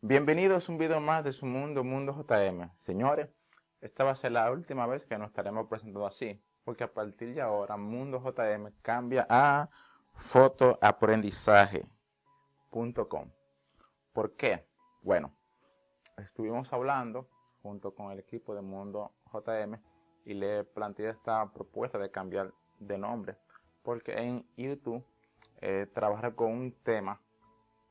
Bienvenidos a un video más de su mundo, Mundo JM. Señores, esta va a ser la última vez que nos estaremos presentando así, porque a partir de ahora Mundo JM cambia a fotoaprendizaje.com. ¿Por qué? Bueno, estuvimos hablando junto con el equipo de Mundo JM y le planteé esta propuesta de cambiar de nombre, porque en YouTube eh, trabajar con un tema,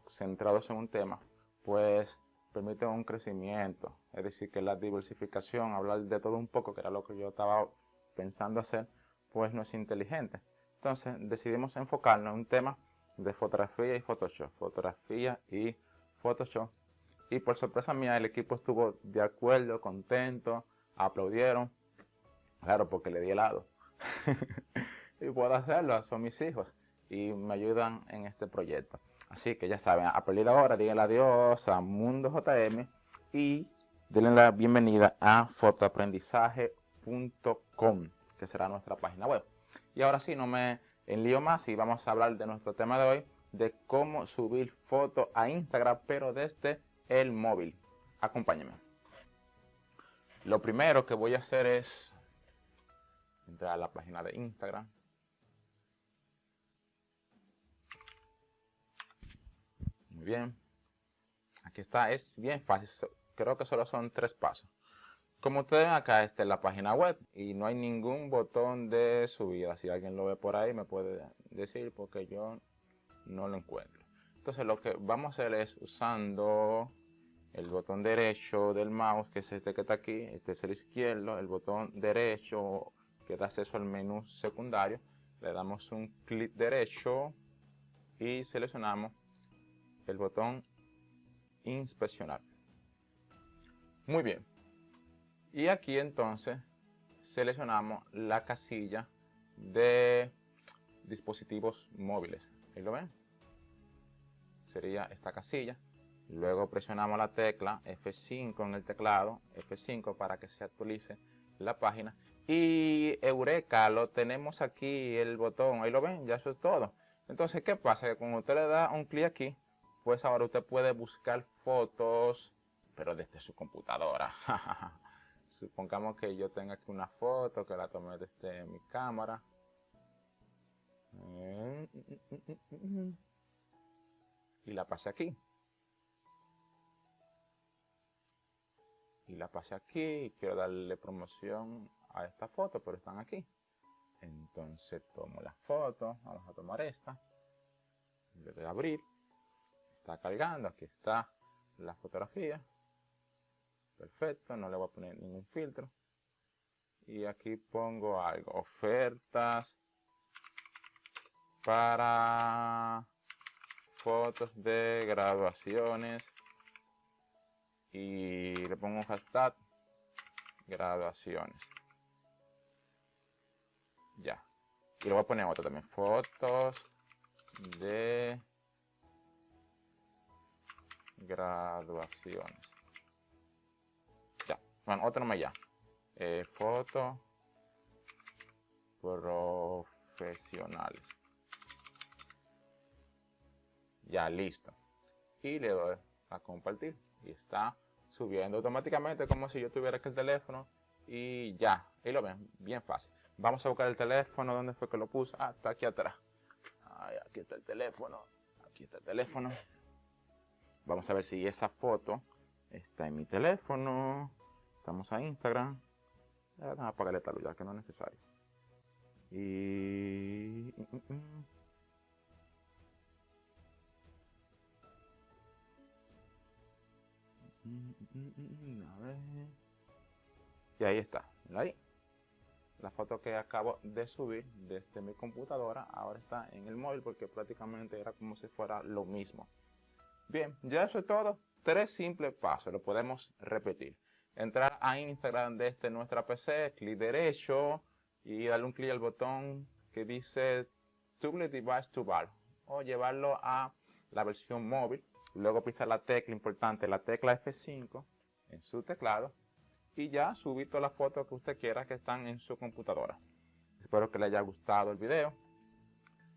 centrados en un tema, pues permite un crecimiento. Es decir, que la diversificación, hablar de todo un poco, que era lo que yo estaba pensando hacer, pues no es inteligente. Entonces decidimos enfocarnos en un tema de fotografía y Photoshop. Fotografía y Photoshop. Y por sorpresa mía, el equipo estuvo de acuerdo, contento, aplaudieron. Claro, porque le di helado. y puedo hacerlo, son mis hijos y me ayudan en este proyecto. Así que ya saben, a ahora díganle adiós a Mundo JM y denle la bienvenida a fotoaprendizaje.com, que será nuestra página web. Y ahora sí, no me enlío más y vamos a hablar de nuestro tema de hoy, de cómo subir fotos a Instagram, pero desde el móvil. Acompáñenme. Lo primero que voy a hacer es entrar a la página de Instagram. Bien. Aquí está, es bien fácil. Creo que solo son tres pasos. Como ustedes ven acá, está en la página web y no hay ningún botón de subida. Si alguien lo ve por ahí me puede decir porque yo no lo encuentro. Entonces lo que vamos a hacer es usando el botón derecho del mouse, que es este que está aquí, este es el izquierdo, el botón derecho que da acceso al menú secundario. Le damos un clic derecho y seleccionamos el botón inspeccionar. Muy bien. Y aquí entonces seleccionamos la casilla de dispositivos móviles. Ahí lo ven. Sería esta casilla. Luego presionamos la tecla F5 en el teclado, F5 para que se actualice la página. Y Eureka, lo tenemos aquí, el botón, ahí lo ven, ya eso es todo. Entonces, ¿qué pasa? Que cuando usted le da un clic aquí, pues ahora usted puede buscar fotos, pero desde su computadora. Supongamos que yo tenga aquí una foto que la tomé desde mi cámara. Y la pasé aquí. Y la pasé aquí quiero darle promoción a esta foto, pero están aquí. Entonces tomo la foto, vamos a tomar esta. Le doy a abrir está cargando, aquí está la fotografía. Perfecto, no le voy a poner ningún filtro. Y aquí pongo algo, ofertas para fotos de graduaciones. Y le pongo un hashtag graduaciones. Ya. Y le voy a poner otro también, fotos de graduaciones. Ya, bueno, otro más ya. Eh, foto profesionales. Ya, listo. Y le doy a compartir. Y está subiendo automáticamente como si yo tuviera aquí el teléfono. Y ya, ahí lo ven, bien fácil. Vamos a buscar el teléfono, ¿dónde fue que lo puse? Ah, está aquí atrás. aquí está el teléfono. Aquí está el teléfono. Vamos a ver si esa foto está en mi teléfono. Estamos a Instagram. Vamos a apagarle esta luz ya que no es necesario. Y... Y ahí está. Ahí. La foto que acabo de subir desde mi computadora ahora está en el móvil porque prácticamente era como si fuera lo mismo. Bien, ya eso es todo. Tres simples pasos, lo podemos repetir. Entrar a Instagram desde nuestra PC, clic derecho y darle un clic al botón que dice Toggle Device to Bar o llevarlo a la versión móvil. Luego pisar la tecla importante, la tecla F5 en su teclado y ya subir todas las fotos que usted quiera que están en su computadora. Espero que le haya gustado el video.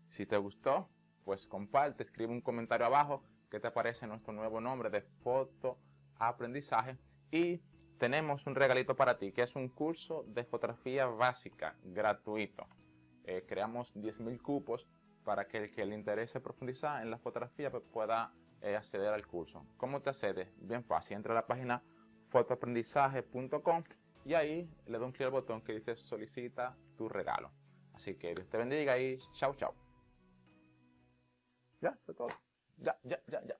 Si te gustó, pues comparte, escribe un comentario abajo que te aparece nuestro nuevo nombre de foto aprendizaje y tenemos un regalito para ti que es un curso de fotografía básica gratuito. Eh, creamos 10.000 cupos para que el que le interese profundizar en la fotografía pues, pueda eh, acceder al curso. ¿Cómo te accedes? Bien fácil, entra a la página fotoaprendizaje.com y ahí le doy un clic al botón que dice solicita tu regalo. Así que Dios te bendiga y chao chao. Ya, es todo. Ya, ya, ya, ya.